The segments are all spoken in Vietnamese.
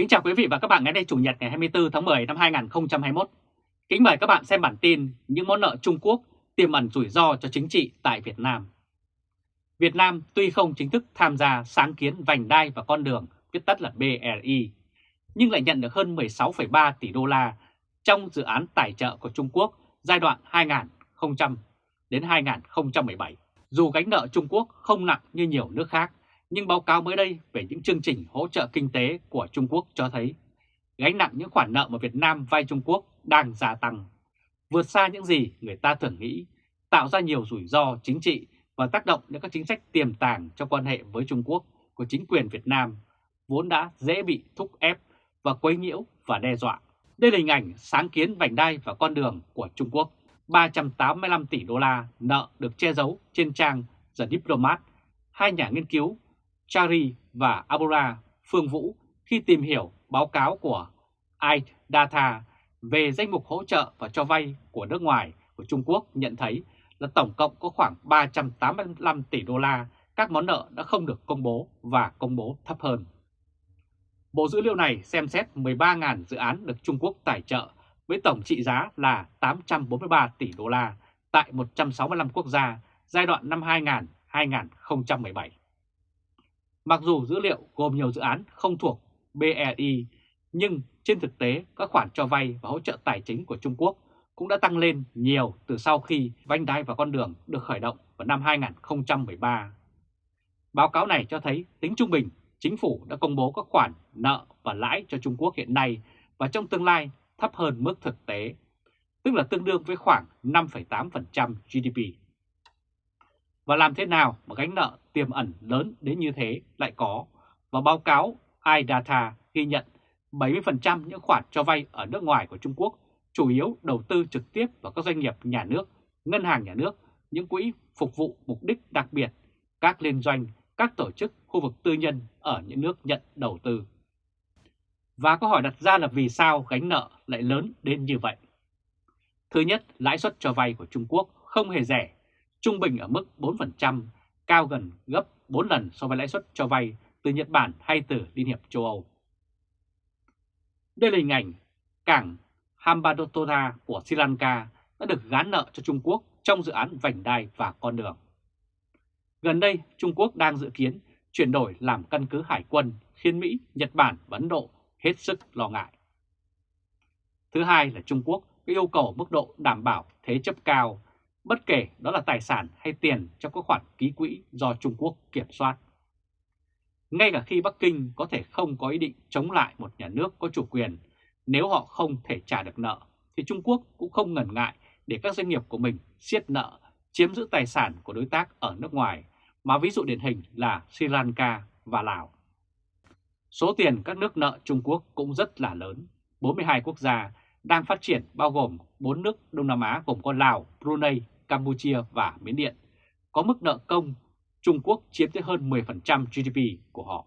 Kính chào quý vị và các bạn ngày đây Chủ nhật ngày 24 tháng 10 năm 2021. Kính mời các bạn xem bản tin những món nợ Trung Quốc tiềm ẩn rủi ro cho chính trị tại Việt Nam. Việt Nam tuy không chính thức tham gia sáng kiến vành đai và con đường, viết tắt là BRI, nhưng lại nhận được hơn 16,3 tỷ đô la trong dự án tài trợ của Trung Quốc giai đoạn 2000 đến 2017. Dù gánh nợ Trung Quốc không nặng như nhiều nước khác, nhưng báo cáo mới đây về những chương trình hỗ trợ kinh tế của Trung Quốc cho thấy gánh nặng những khoản nợ mà Việt Nam vay Trung Quốc đang gia tăng, vượt xa những gì người ta thường nghĩ, tạo ra nhiều rủi ro chính trị và tác động đến các chính sách tiềm tàng trong quan hệ với Trung Quốc của chính quyền Việt Nam, vốn đã dễ bị thúc ép và quấy nhiễu và đe dọa. Đây là hình ảnh sáng kiến vành đai và con đường của Trung Quốc. 385 tỷ đô la nợ được che giấu trên trang The Diplomat, hai nhà nghiên cứu Chari và Abura Phương Vũ khi tìm hiểu báo cáo của iData về danh mục hỗ trợ và cho vay của nước ngoài của Trung Quốc nhận thấy là tổng cộng có khoảng 385 tỷ đô la các món nợ đã không được công bố và công bố thấp hơn. Bộ dữ liệu này xem xét 13.000 dự án được Trung Quốc tài trợ với tổng trị giá là 843 tỷ đô la tại 165 quốc gia giai đoạn năm 2000-2017. Mặc dù dữ liệu gồm nhiều dự án không thuộc BRI, nhưng trên thực tế các khoản cho vay và hỗ trợ tài chính của Trung Quốc cũng đã tăng lên nhiều từ sau khi vành đai và con đường được khởi động vào năm 2013. Báo cáo này cho thấy tính trung bình, chính phủ đã công bố các khoản nợ và lãi cho Trung Quốc hiện nay và trong tương lai thấp hơn mức thực tế, tức là tương đương với khoảng 5,8% GDP. Và làm thế nào mà gánh nợ tiềm ẩn lớn đến như thế lại có? Và báo cáo iData ghi nhận 70% những khoản cho vay ở nước ngoài của Trung Quốc chủ yếu đầu tư trực tiếp vào các doanh nghiệp nhà nước, ngân hàng nhà nước, những quỹ phục vụ mục đích đặc biệt, các liên doanh, các tổ chức khu vực tư nhân ở những nước nhận đầu tư. Và câu hỏi đặt ra là vì sao gánh nợ lại lớn đến như vậy? Thứ nhất, lãi suất cho vay của Trung Quốc không hề rẻ, trung bình ở mức 4%, cao gần gấp 4 lần so với lãi suất cho vay từ Nhật Bản hay từ Liên hiệp châu Âu. Đây là hình ảnh cảng Hambantota của Sri Lanka đã được gán nợ cho Trung Quốc trong dự án vành đai và con đường. Gần đây, Trung Quốc đang dự kiến chuyển đổi làm căn cứ hải quân khiến Mỹ, Nhật Bản và Ấn Độ hết sức lo ngại. Thứ hai là Trung Quốc yêu cầu mức độ đảm bảo thế chấp cao, bất kể đó là tài sản hay tiền trong các khoản ký quỹ do Trung Quốc kiểm soát. Ngay cả khi Bắc Kinh có thể không có ý định chống lại một nhà nước có chủ quyền, nếu họ không thể trả được nợ, thì Trung Quốc cũng không ngần ngại để các doanh nghiệp của mình siết nợ, chiếm giữ tài sản của đối tác ở nước ngoài, mà ví dụ điển hình là Sri Lanka và Lào. Số tiền các nước nợ Trung Quốc cũng rất là lớn. 42 quốc gia đang phát triển bao gồm 4 nước Đông Nam Á gồm có Lào, Brunei, Campuchia và Miến Điện. Có mức nợ công Trung Quốc chiếm tới hơn 10% GDP của họ.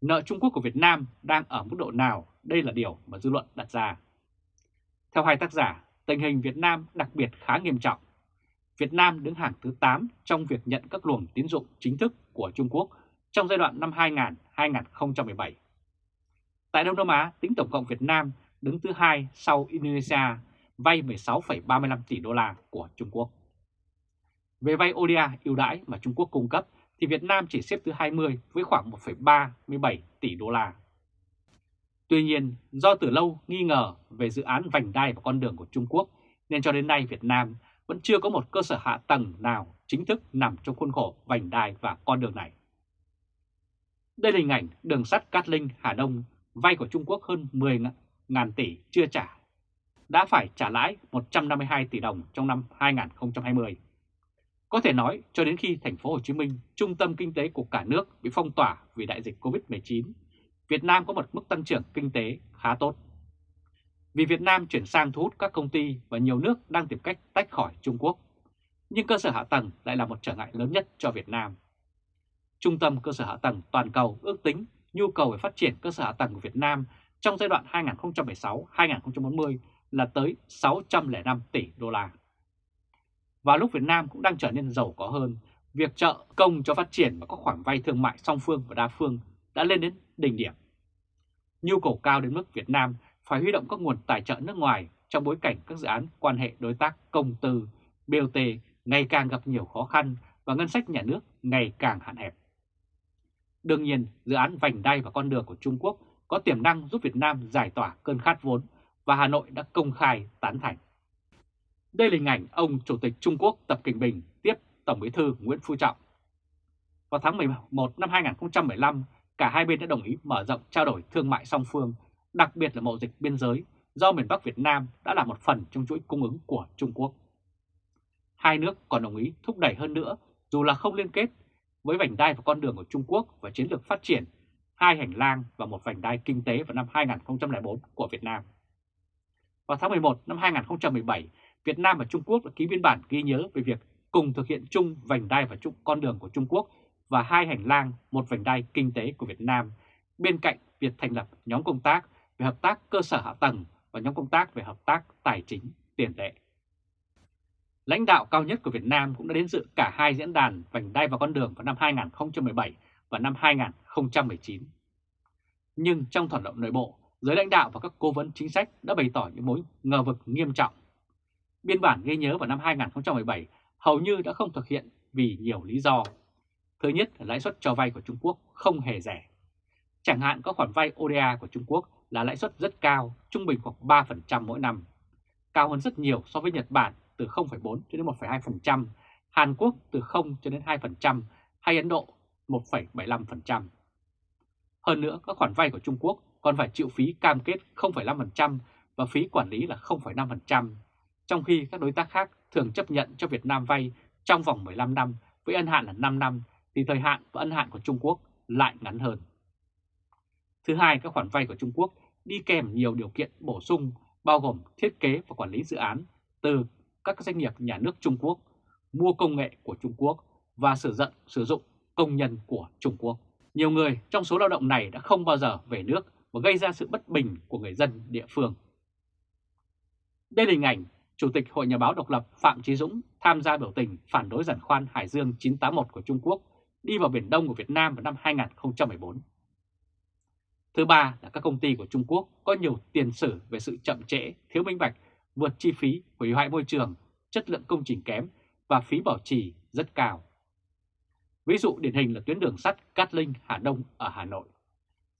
Nợ Trung Quốc của Việt Nam đang ở mức độ nào? Đây là điều mà dư luận đặt ra. Theo hai tác giả, tình hình Việt Nam đặc biệt khá nghiêm trọng. Việt Nam đứng hàng thứ 8 trong việc nhận các luồng tín dụng chính thức của Trung Quốc trong giai đoạn năm 2000-2017. Tại Đông Nam Á, tính tổng cộng Việt Nam đứng thứ hai sau Indonesia, vay 16,35 tỷ đô la của Trung Quốc. Về vay ODA ưu đãi mà Trung Quốc cung cấp thì Việt Nam chỉ xếp thứ 20 với khoảng 1,37 tỷ đô la. Tuy nhiên, do từ lâu nghi ngờ về dự án vành đai và con đường của Trung Quốc nên cho đến nay Việt Nam vẫn chưa có một cơ sở hạ tầng nào chính thức nằm trong khuôn khổ vành đai và con đường này. Đây là hình ảnh đường sắt Cát Linh Hà Đông vay của Trung Quốc hơn 10.000 tỷ chưa trả, đã phải trả lãi 152 tỷ đồng trong năm 2020. Có thể nói cho đến khi thành phố Hồ Chí Minh, trung tâm kinh tế của cả nước bị phong tỏa vì đại dịch Covid-19, Việt Nam có một mức tăng trưởng kinh tế khá tốt. Vì Việt Nam chuyển sang thu hút các công ty và nhiều nước đang tìm cách tách khỏi Trung Quốc, nhưng cơ sở hạ tầng lại là một trở ngại lớn nhất cho Việt Nam. Trung tâm cơ sở hạ tầng toàn cầu ước tính nhu cầu về phát triển cơ sở hạ tầng của Việt Nam trong giai đoạn 2016-2040 là tới 605 tỷ đô la. Và lúc Việt Nam cũng đang trở nên giàu có hơn, việc trợ công cho phát triển và các khoản vay thương mại song phương và đa phương đã lên đến đỉnh điểm. nhu cầu cao đến mức Việt Nam phải huy động các nguồn tài trợ nước ngoài trong bối cảnh các dự án quan hệ đối tác công tư, BOT ngày càng gặp nhiều khó khăn và ngân sách nhà nước ngày càng hạn hẹp. Đương nhiên, dự án vành đai và con đường của Trung Quốc có tiềm năng giúp Việt Nam giải tỏa cơn khát vốn và Hà Nội đã công khai tán thành. Đây là hình ảnh ông Chủ tịch Trung Quốc Tập Kinh Bình tiếp Tổng Bí thư Nguyễn Phú Trọng. Vào tháng 11 năm 2015, cả hai bên đã đồng ý mở rộng trao đổi thương mại song phương, đặc biệt là mậu dịch biên giới, do miền Bắc Việt Nam đã là một phần trong chuỗi cung ứng của Trung Quốc. Hai nước còn đồng ý thúc đẩy hơn nữa, dù là không liên kết, với vành đai và con đường của Trung Quốc và chiến lược phát triển hai hành lang và một vành đai kinh tế vào năm 2004 của Việt Nam. Vào tháng 11 năm 2017, Việt Nam và Trung Quốc đã ký biên bản ghi nhớ về việc cùng thực hiện chung vành đai và chung con đường của Trung Quốc và hai hành lang một vành đai kinh tế của Việt Nam, bên cạnh việc thành lập nhóm công tác về hợp tác cơ sở hạ tầng và nhóm công tác về hợp tác tài chính tiền tệ. Lãnh đạo cao nhất của Việt Nam cũng đã đến dự cả hai diễn đàn vành đai và con đường vào năm 2017 và năm 2019. Nhưng trong thỏa thuận nội bộ, giới lãnh đạo và các cố vấn chính sách đã bày tỏ những mối ngờ vực nghiêm trọng. Biên bản ghi nhớ vào năm 2017 hầu như đã không thực hiện vì nhiều lý do. Thứ nhất là lãi suất cho vay của Trung Quốc không hề rẻ. Chẳng hạn có khoản vay ODA của Trung Quốc là lãi suất rất cao, trung bình khoảng 3% mỗi năm, cao hơn rất nhiều so với Nhật Bản từ 0,4 cho đến 1,2%, Hàn Quốc từ 0 cho đến 2% hay Ấn Độ 1,75%. Hơn nữa, các khoản vay của Trung Quốc còn phải chịu phí cam kết 0,5% và phí quản lý là 0,5%, trong khi các đối tác khác thường chấp nhận cho Việt Nam vay trong vòng 15 năm với ân hạn là 5 năm thì thời hạn và ân hạn của Trung Quốc lại ngắn hơn. Thứ hai, các khoản vay của Trung Quốc đi kèm nhiều điều kiện bổ sung bao gồm thiết kế và quản lý dự án từ các doanh nghiệp nhà nước Trung Quốc, mua công nghệ của Trung Quốc và sử dụng sử dụng công nhân của Trung Quốc. Nhiều người trong số lao động này đã không bao giờ về nước và gây ra sự bất bình của người dân địa phương. Đây là hình ảnh Chủ tịch Hội Nhà báo độc lập Phạm Trí Dũng tham gia biểu tình phản đối giản khoan Hải Dương 981 của Trung Quốc đi vào Biển Đông của Việt Nam vào năm 2014. Thứ ba là các công ty của Trung Quốc có nhiều tiền sử về sự chậm trễ, thiếu minh bạch, vượt chi phí, hủy hoại môi trường, chất lượng công trình kém và phí bảo trì rất cao. Ví dụ điển hình là tuyến đường sắt Cát Linh Hà Đông ở Hà Nội.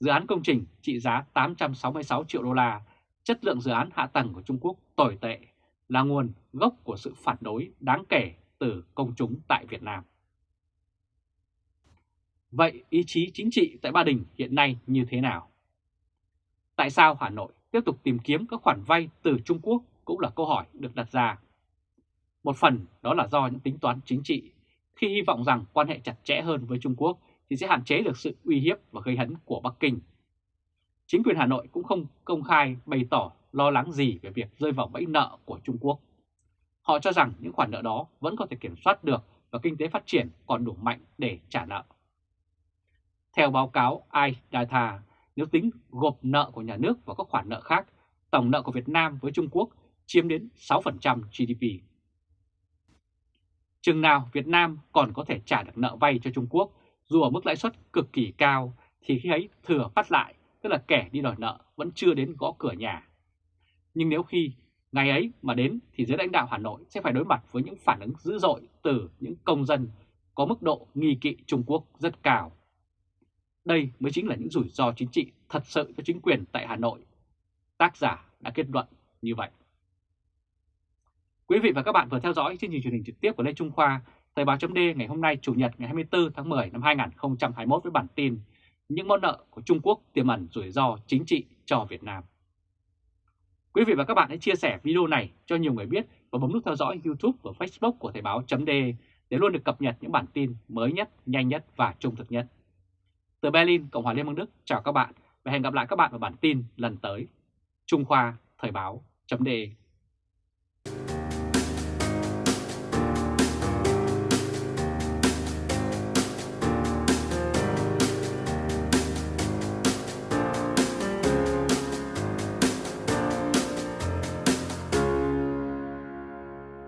Dự án công trình trị giá 866 triệu đô la, chất lượng dự án hạ tầng của Trung Quốc tồi tệ, là nguồn gốc của sự phản đối đáng kể từ công chúng tại Việt Nam. Vậy ý chí chính trị tại Ba Đình hiện nay như thế nào? Tại sao Hà Nội tiếp tục tìm kiếm các khoản vay từ Trung Quốc cũng là câu hỏi được đặt ra. Một phần đó là do những tính toán chính trị, khi hy vọng rằng quan hệ chặt chẽ hơn với Trung Quốc thì sẽ hạn chế được sự uy hiếp và gây hấn của Bắc Kinh. Chính quyền Hà Nội cũng không công khai bày tỏ lo lắng gì về việc rơi vào bẫy nợ của Trung Quốc. Họ cho rằng những khoản nợ đó vẫn có thể kiểm soát được và kinh tế phát triển còn đủ mạnh để trả nợ. Theo báo cáo iData, nếu tính gộp nợ của nhà nước và các khoản nợ khác, tổng nợ của Việt Nam với Trung Quốc chiếm đến 6% GDP. Chừng nào Việt Nam còn có thể trả được nợ vay cho Trung Quốc dù ở mức lãi suất cực kỳ cao thì khi ấy thừa phát lại, tức là kẻ đi đòi nợ vẫn chưa đến gõ cửa nhà. Nhưng nếu khi ngày ấy mà đến thì giới lãnh đạo Hà Nội sẽ phải đối mặt với những phản ứng dữ dội từ những công dân có mức độ nghi kỵ Trung Quốc rất cao. Đây mới chính là những rủi ro chính trị thật sự cho chính quyền tại Hà Nội. Tác giả đã kết luận như vậy. Quý vị và các bạn vừa theo dõi chương trình truyền hình trực tiếp của Lê Trung Khoa, Thời báo chấm ngày hôm nay Chủ nhật ngày 24 tháng 10 năm 2021 với bản tin Những món nợ của Trung Quốc tiềm ẩn rủi ro chính trị cho Việt Nam. Quý vị và các bạn hãy chia sẻ video này cho nhiều người biết và bấm nút theo dõi YouTube và Facebook của Thời báo chấm để luôn được cập nhật những bản tin mới nhất, nhanh nhất và trung thực nhất. Từ Berlin, Cộng hòa Liên bang Đức, chào các bạn và hẹn gặp lại các bạn vào bản tin lần tới. Trung Khoa Thời báo chấm